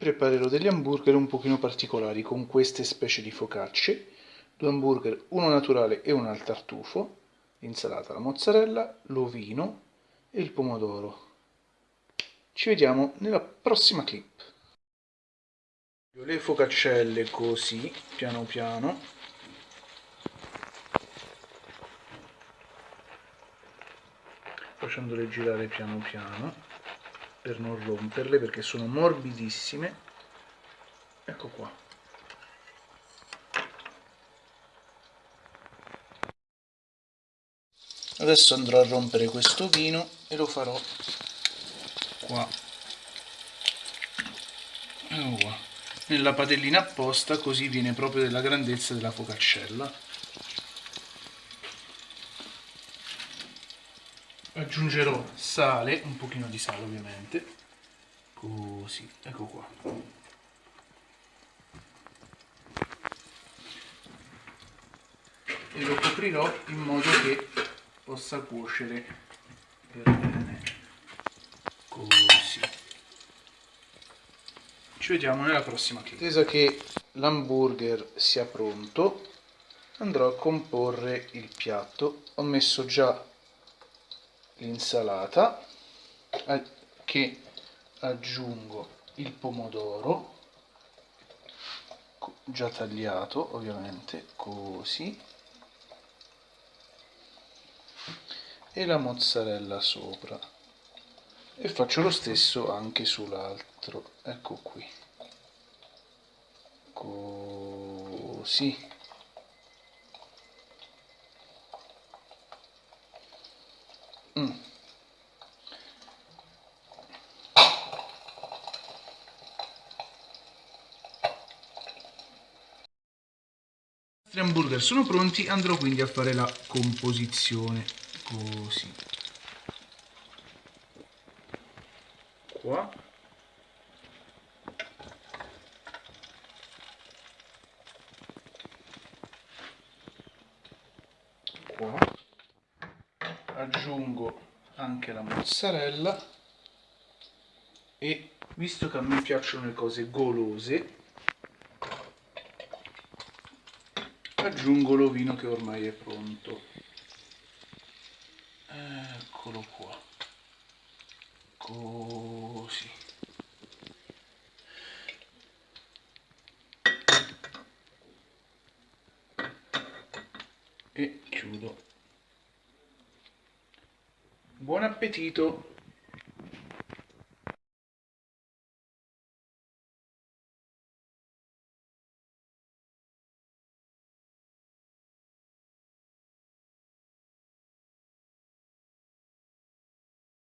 preparerò degli hamburger un pochino particolari con queste specie di focacce, due hamburger, uno naturale e uno al tartufo, l'insalata, la mozzarella, l'ovino e il pomodoro. Ci vediamo nella prossima clip. Le focaccelle così, piano piano. Facendole girare piano piano per non romperle perché sono morbidissime. Ecco qua. Adesso andrò a rompere questo vino e lo farò qua. Nella padellina apposta così viene proprio della grandezza della focaccella aggiungerò sale, un pochino di sale ovviamente, così, ecco qua. E lo coprirò in modo che possa cuocere per bene, così. Ci vediamo nella prossima clip. Attesa che l'hamburger sia pronto, andrò a comporre il piatto. Ho messo già l'insalata che aggiungo il pomodoro già tagliato ovviamente così e la mozzarella sopra. E faccio lo stesso anche sull'altro. Ecco qui. Così I hamburger sono pronti, andrò quindi a fare la composizione, così. Qua. Qua aggiungo anche la mozzarella e visto che a me piacciono le cose golose aggiungo l'ovino che ormai è pronto. Eccolo qua. Così. E chiudo. Buon appetito!